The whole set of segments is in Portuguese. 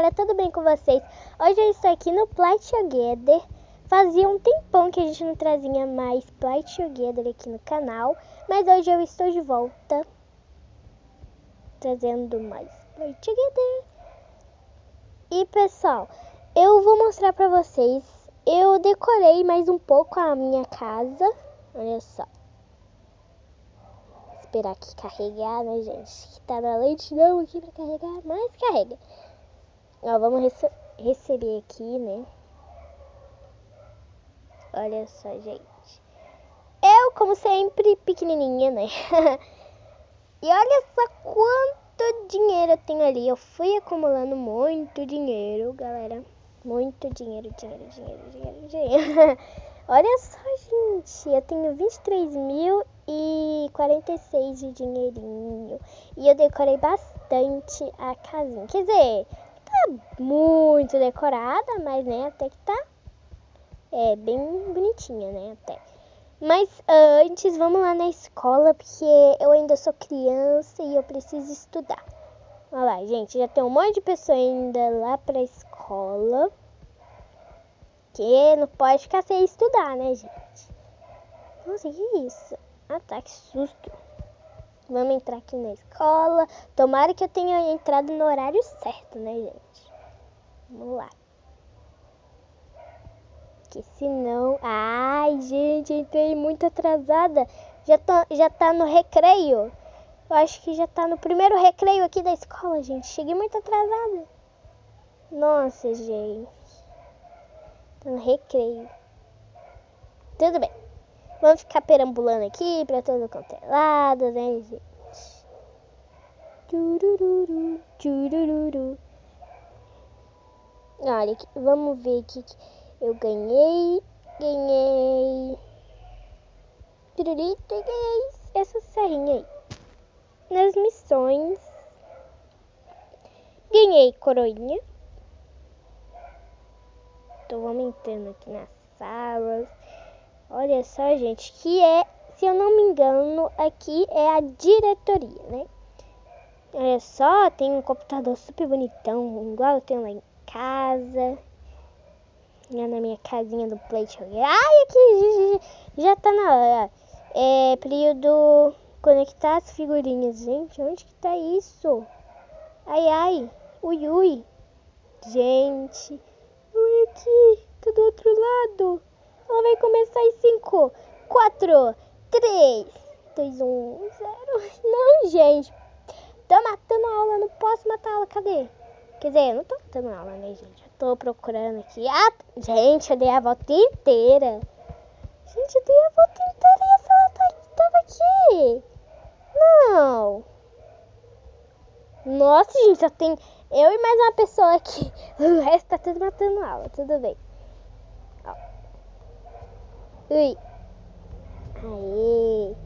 galera, tudo bem com vocês? Hoje eu estou aqui no Play Together. Fazia um tempão que a gente não trazia mais Play Together aqui no canal, mas hoje eu estou de volta trazendo mais Play Together. E pessoal, eu vou mostrar pra vocês, eu decorei mais um pouco a minha casa, olha só esperar aqui carregar, né, gente? Que tá na lentidão aqui pra carregar, mas carrega. Ó, vamos rece receber aqui, né? Olha só, gente. Eu, como sempre, pequenininha, né? e olha só quanto dinheiro eu tenho ali. Eu fui acumulando muito dinheiro, galera. Muito dinheiro, dinheiro, dinheiro, dinheiro, dinheiro. olha só, gente. Eu tenho 23 mil e 46 de dinheirinho. E eu decorei bastante a casinha. Quer dizer, tá muito decorada, mas né, até que tá é, bem bonitinha, né, até. Mas antes, vamos lá na escola, porque eu ainda sou criança e eu preciso estudar. Olha lá, gente, já tem um monte de pessoa ainda lá pra escola. Que não pode ficar sem estudar, né, gente? Nossa, que isso? Ah, tá, que susto. Vamos entrar aqui na escola. Tomara que eu tenha entrado no horário certo, né, gente? Vamos lá. Que senão... Ai, gente, entrei muito atrasada. Já, tô, já tá no recreio. Eu acho que já tá no primeiro recreio aqui da escola, gente. Cheguei muito atrasada. Nossa, gente. Tá no recreio. Tudo bem. Vamos ficar perambulando aqui pra todo quanto é lado, né, gente? Tchurururu, tchurururu. Olha, vamos ver aqui que eu ganhei. Ganhei. Tururito, ganhei essa serrinha aí. Nas missões. Ganhei coroinha. Vamos entrando aqui nas salas. Olha só, gente, que é, se eu não me engano, aqui é a diretoria, né? Olha só, tem um computador super bonitão, igual eu tenho lá em casa. Lá na minha casinha do Play Ai, aqui já tá na hora. É período conectar as figurinhas. Gente, onde que tá isso? Ai, ai. Ui, ui. Gente. Ui, aqui. Tá do outro lado. Ela vai começar em 5, 4, 3, 2, 1, 0. Não, gente. Tô matando a aula, não posso matar a aula. Cadê? Quer dizer, eu não tô matando a aula, né, gente? Eu tô procurando aqui. Ah, gente, eu dei a volta inteira. Gente, eu dei a volta inteira e essa aula tá, tava aqui. Não. Nossa, gente, só tem eu e mais uma pessoa aqui. O resto tá tudo matando a aula, tudo bem. Ui. Aê.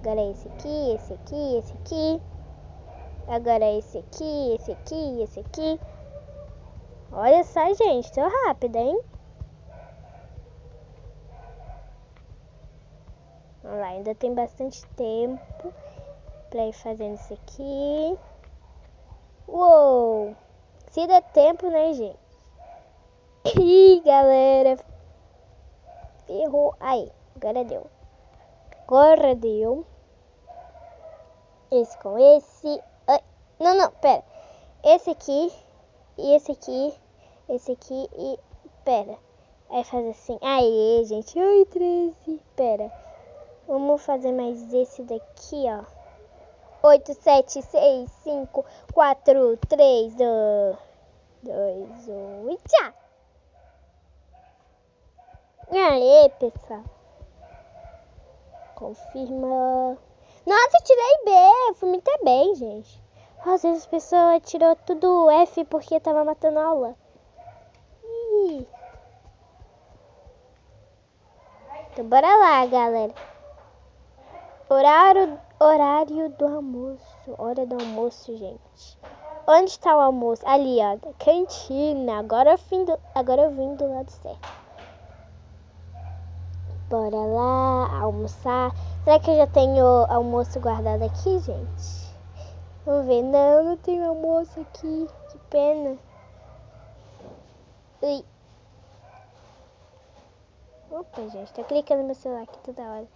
Agora é esse aqui, esse aqui, esse aqui. Agora é esse aqui, esse aqui, esse aqui. Olha só, gente. Tô rápida, hein? Vamos lá, ainda tem bastante tempo pra ir fazendo isso aqui. Uou! Se der tempo, né, gente? Ih, galera, Ferrou. Aí, agora deu. Agora deu. Esse com esse. Ai, não, não, pera. Esse aqui e esse aqui. Esse aqui e. Pera. Aí faz assim. Aí, gente. Ai, 13. Pera. Vamos fazer mais esse daqui, ó. 8, 7, 6, 5, 4, 3, 2, 1 e tchau! Aê, pessoal. Confirma. Nossa, eu tirei B. Fui muito bem, gente. Às vezes as pessoas tirou tudo F porque tava matando aula. Ih. Então bora lá, galera. Horário, horário do almoço. Hora do almoço, gente. Onde está o almoço? Ali, ó. Cantina. Agora eu vim do, agora eu vim do lado certo. Bora lá almoçar. Será que eu já tenho almoço guardado aqui, gente? Vamos ver. Não, não tenho almoço aqui. Que pena. Ui. Opa, gente, tá clicando no meu celular aqui toda hora.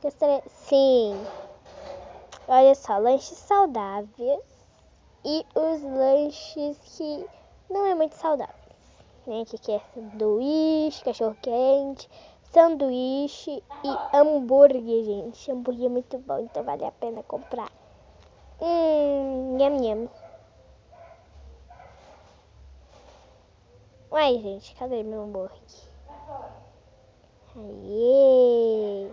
Gostaria... Sim. Olha só, lanches saudáveis e os lanches que não é muito saudáveis. Né? Aqui que é sanduíche, cachorro quente, sanduíche e hambúrguer, gente. Hambúrguer é muito bom, então vale a pena comprar. Hum, nham, nham. Uai, gente, cadê meu hambúrguer? Aê!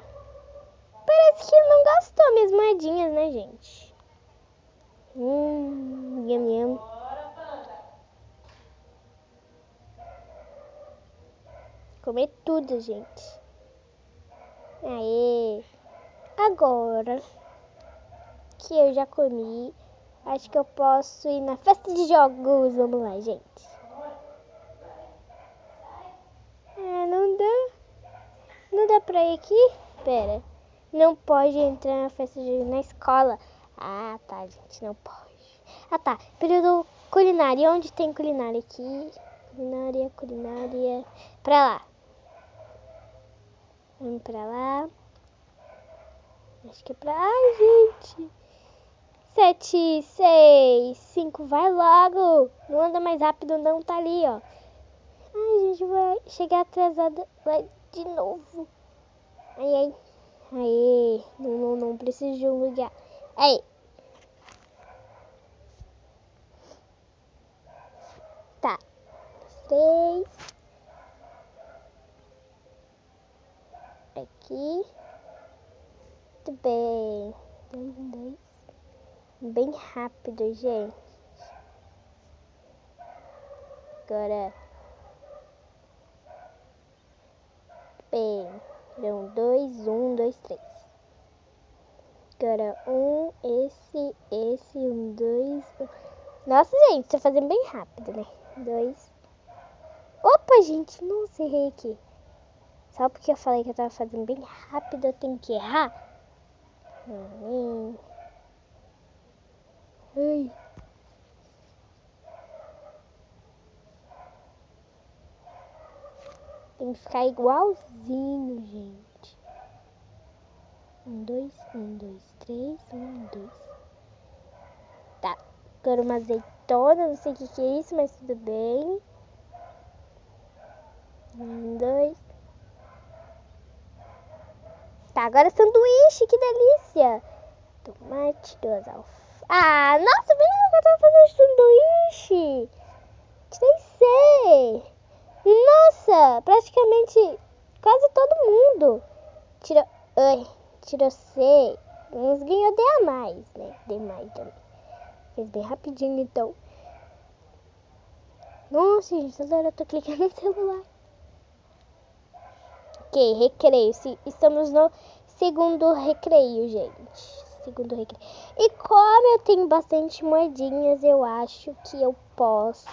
Parece que não gastou minhas moedinhas, né, gente? Hum, nham, nham. Comer tudo, gente. Aê! Agora que eu já comi, acho que eu posso ir na festa de jogos. Vamos lá, gente. Ah, não dá. Não dá pra ir aqui? Pera. Não pode entrar na festa de na escola. Ah, tá, gente, não pode. Ah, tá. Período culinária. Onde tem culinária aqui? Culinária, culinária. Pra lá. Vamos pra lá. Acho que é pra. Ai, gente. Sete, seis, cinco. Vai logo. Não anda mais rápido, não. Tá ali, ó. Ai, gente, vai chegar atrasada. Vai de novo. Ai, ai. Aê. Não, não, não preciso lugar. Aí. Tá. Três. Aqui. Muito bem. Dois, dois. Bem rápido, gente. Agora. Bem. Um, dois, um, dois, três. Agora, um, esse, esse, um, dois. Um. Nossa, gente, tô fazendo bem rápido, né? Dois. Opa, gente, não errei aqui. Só porque eu falei que eu tava fazendo bem rápido, eu tenho que errar? Ai. Tem que ficar igualzinho, gente. Um, dois, um, dois, três, um, dois. Tá. Agora uma azeitona, não sei o que, que é isso, mas tudo bem. Um, dois. Tá, agora sanduíche, que delícia. Tomate, duas alfaces. Ah, nossa, bem que eu tava fazendo sanduíche. Nem sei. Nossa, praticamente quase todo mundo tirou. Ai, tirou C. Uns ganhou D a mais, né? D mais também. Fez bem rapidinho então. Nossa, gente, toda hora eu tô clicando no celular. Ok, recreio. Estamos no segundo recreio, gente. Segundo recreio. E como eu tenho bastante moedinhas, eu acho que eu posso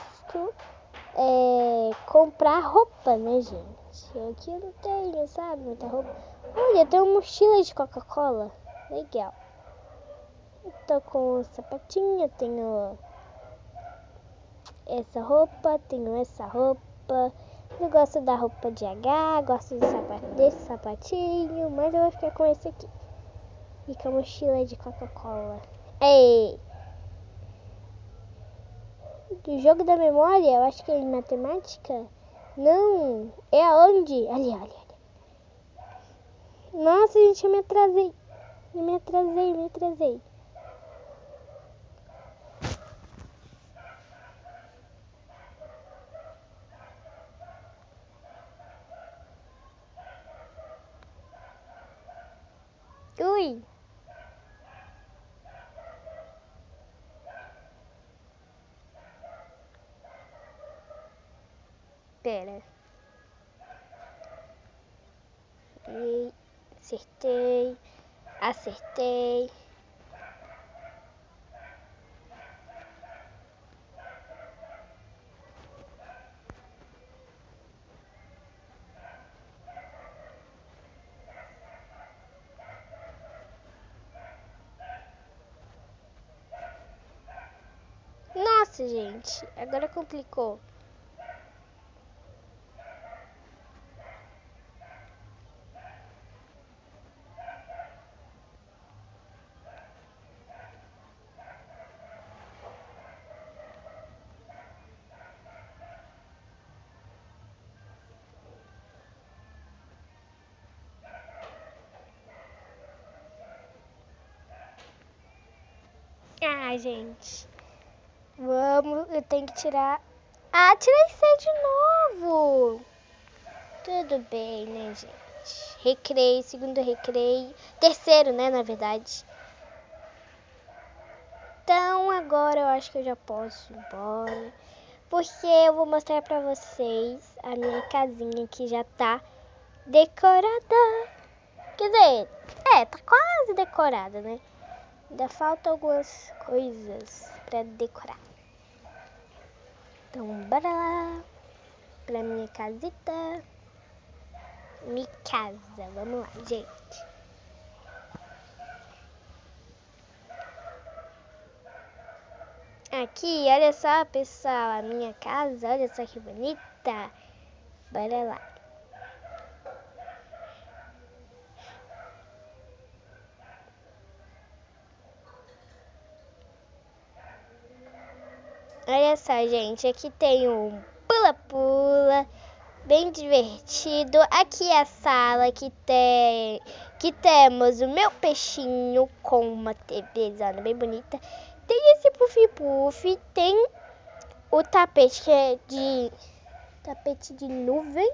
é, comprar roupa, né, gente? Aqui eu não tenho, sabe? Muita roupa. Olha, tem uma mochila de Coca-Cola. Legal. Eu tô com sapatinho, tenho essa roupa, tenho essa roupa. Eu gosto da roupa de H, gosto sapat desse sapatinho, mas eu vou ficar com esse aqui. E com a mochila de Coca-Cola. Ei! Do jogo da memória, eu acho que é em matemática. Não, é aonde? Ali, ali, ali. Nossa, gente, eu me atrasei. Eu me atrasei, me atrasei. Ui. Pera. E acertei. Nossa, gente, agora complicou. Ah, gente. Vamos, eu tenho que tirar. Ah, tirei C de novo. Tudo bem, né, gente? Recreio, segundo recreio. Terceiro, né, na verdade. Então, agora eu acho que eu já posso ir embora. Porque eu vou mostrar pra vocês a minha casinha que já tá decorada. Quer dizer, é, tá quase decorada, né? Ainda faltam algumas coisas pra decorar. Então, bora lá pra minha casita. Minha casa, vamos lá, gente. Aqui, olha só, pessoal, a minha casa, olha só que bonita. Bora lá. Olha só, gente, aqui tem um pula-pula, bem divertido. Aqui é a sala que tem que temos o meu peixinho com uma TV bem bonita. Tem esse puff-puff, tem o tapete que é de tapete de nuvem.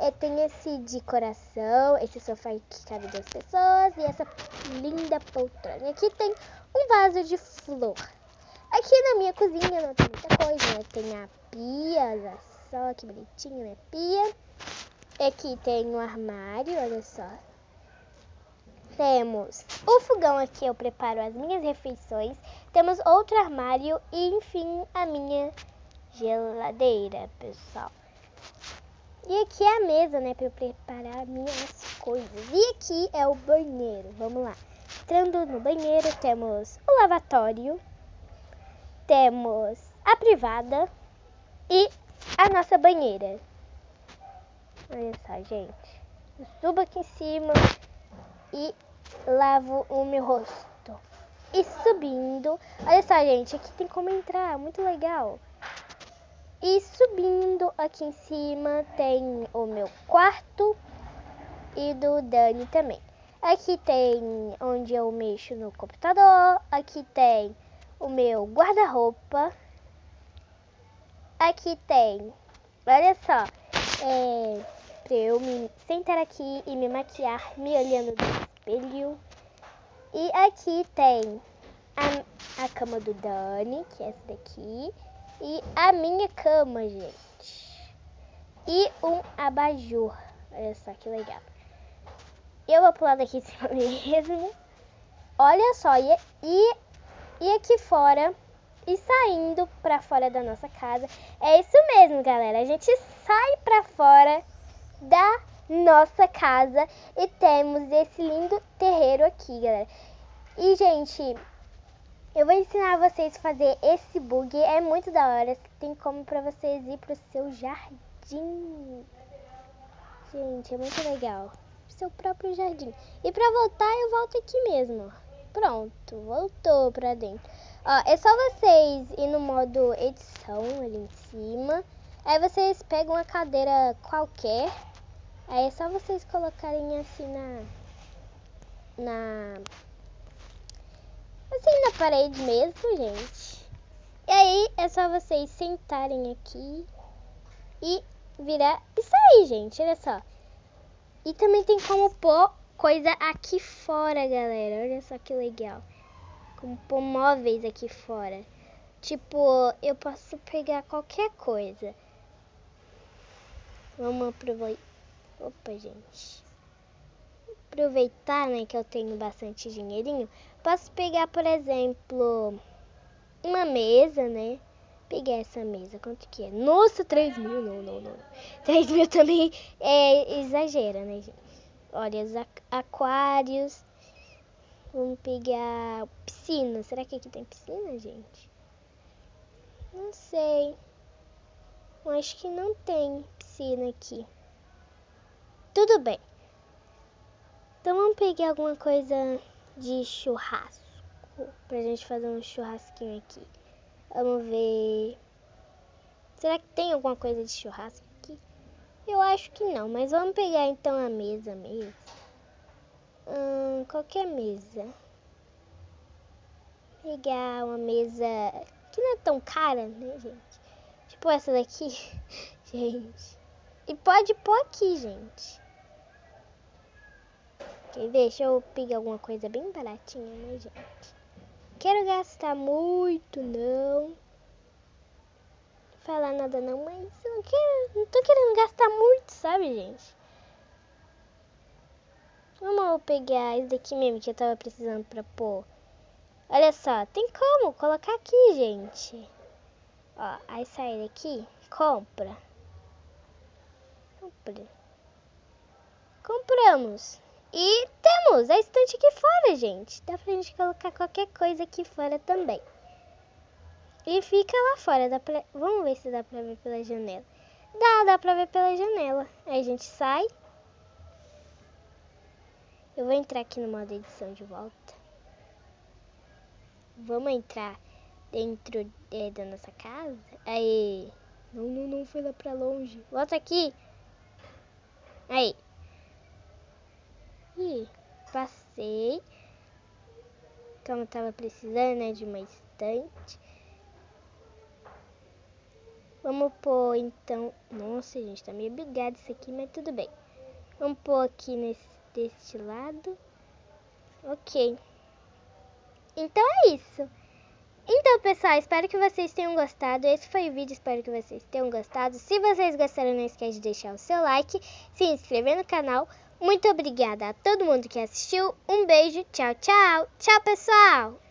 É, tem esse de coração, esse sofá que cabe duas pessoas e essa linda poltrona. Aqui tem um vaso de flor. Aqui na minha cozinha não tem muita coisa, né? Tem a pia, olha só que bonitinha, né? Pia. Aqui tem um armário, olha só. Temos o fogão aqui, eu preparo as minhas refeições. Temos outro armário e, enfim, a minha geladeira, pessoal. E aqui é a mesa, né, para eu preparar minhas coisas. E aqui é o banheiro, vamos lá. Entrando no banheiro, temos o lavatório, temos a privada e a nossa banheira. Olha só, gente. Eu subo aqui em cima e lavo o meu rosto. E subindo, olha só, gente, aqui tem como entrar, muito legal. E subindo aqui em cima tem o meu quarto e do Dani também. Aqui tem onde eu mexo no computador, aqui tem o meu guarda-roupa. Aqui tem, olha só, é, pra eu me sentar aqui e me maquiar me olhando no espelho. E aqui tem a, a cama do Dani, que é essa daqui, e a minha cama, gente. E um abajur, olha só que legal. Eu vou pular daqui em cima mesmo. Olha só, e, e e aqui fora e saindo para fora da nossa casa. É isso mesmo, galera. A gente sai para fora da nossa casa e temos esse lindo terreiro aqui, galera. E, gente, eu vou ensinar vocês a fazer esse bug. É muito da hora. Tem como para vocês ir pro seu jardim. Gente, é muito legal. Seu próprio jardim. E para voltar, eu volto aqui mesmo, ó. Pronto, voltou pra dentro. Ó, é só vocês ir no modo edição ali em cima. Aí vocês pegam uma cadeira qualquer. Aí é só vocês colocarem assim na. Na. Assim na parede mesmo, gente. E aí é só vocês sentarem aqui e virar. Isso aí, gente, olha só. E também tem como pôr coisa aqui fora, galera. Olha só que legal. Como pôr móveis aqui fora. Tipo, eu posso pegar qualquer coisa. Vamos aproveitar. Opa, gente. Aproveitar, né, que eu tenho bastante dinheirinho. Posso pegar, por exemplo, uma mesa, né? Pegar essa mesa. Quanto que é? Nossa, 3 mil. Não, não, não. 3 mil também é exagera, né, gente? Olha, os aquários. Vamos pegar piscina. Será que aqui tem piscina, gente? Não sei. Acho que não tem piscina aqui. Tudo bem. Então vamos pegar alguma coisa de churrasco. Pra gente fazer um churrasquinho aqui. Vamos ver. Será que tem alguma coisa de churrasco? Eu acho que não, mas vamos pegar então a mesa mesmo. Hum, qualquer mesa. pegar uma mesa que não é tão cara, né, gente? Tipo essa daqui, gente. E pode pôr aqui, gente. Ok, deixa eu pegar alguma coisa bem baratinha, né, gente? Quero gastar muito, não. Falar nada não, mas eu não, quero, não tô querendo gastar muito, sabe, gente? Vamos pegar esse daqui mesmo que eu tava precisando pra pôr. Olha só, tem como colocar aqui, gente. Ó, aí sai daqui, compra. Compra. Compramos. E temos a estante aqui fora, gente. Dá pra gente colocar qualquer coisa aqui fora também. E fica lá fora. Dá pra... Vamos ver se dá pra ver pela janela. Dá, dá pra ver pela janela. Aí a gente sai. Eu vou entrar aqui no modo edição de volta. Vamos entrar dentro é, da nossa casa. Aí. Não, não, não foi lá pra longe. Volta aqui. Aí. Ih, passei. Como eu tava precisando, né, de uma estante. Vamos pôr, então... Nossa, gente, tá meio bugado isso aqui, mas tudo bem. Vamos pôr aqui nesse, deste lado. Ok. Então é isso. Então, pessoal, espero que vocês tenham gostado. Esse foi o vídeo, espero que vocês tenham gostado. Se vocês gostaram, não esquece de deixar o seu like, se inscrever no canal. Muito obrigada a todo mundo que assistiu. Um beijo, tchau, tchau. Tchau, pessoal!